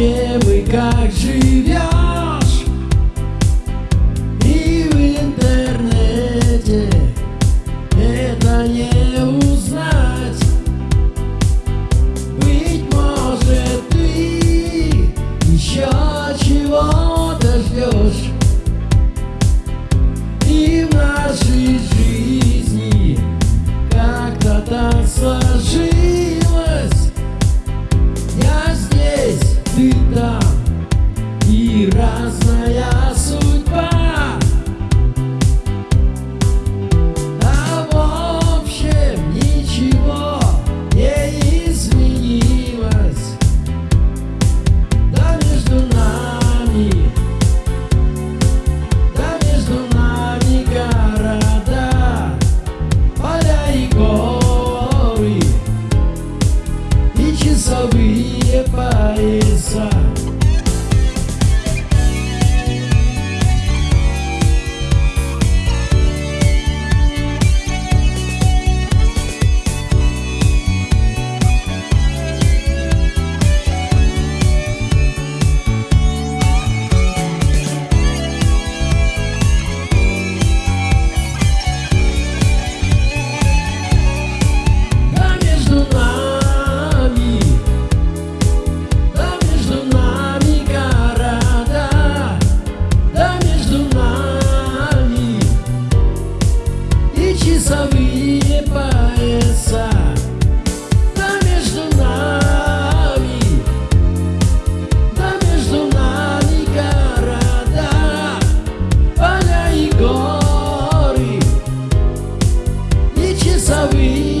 чем и как жить. inside sabía